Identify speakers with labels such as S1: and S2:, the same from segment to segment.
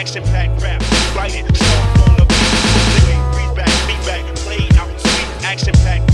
S1: action-packed rap, write it. soft on the beat, living, read back, beat back, played out, sweet, action-packed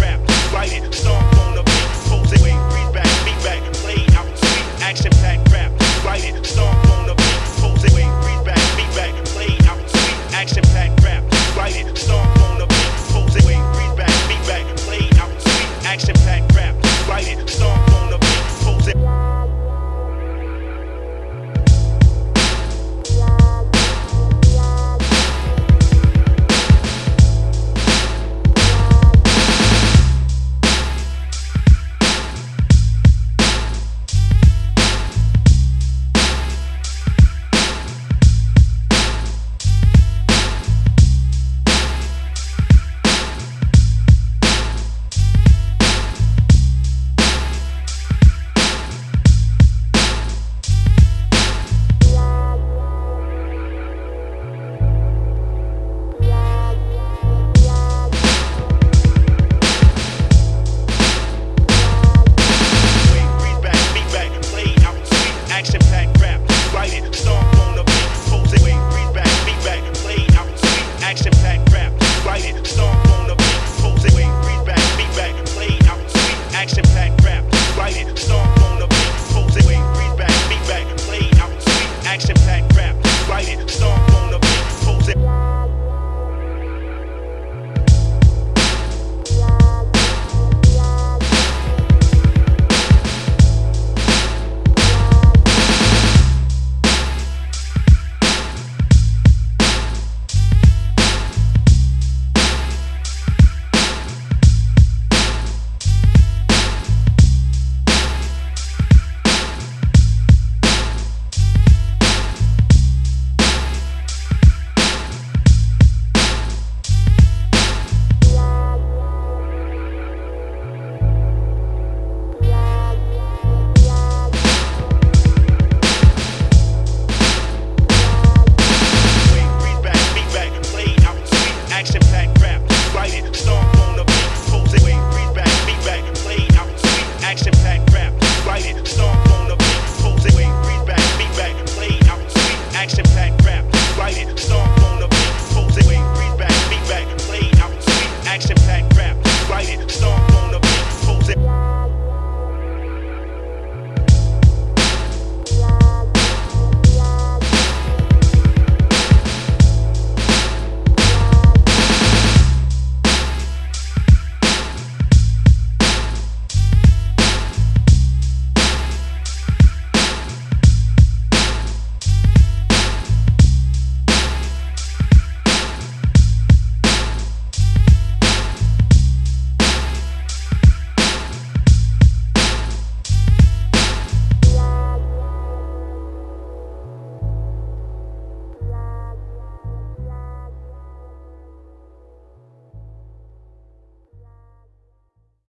S1: pack rap, write it, stomp on the beat, pose it, read back, beat back, play out, sweet, action packed.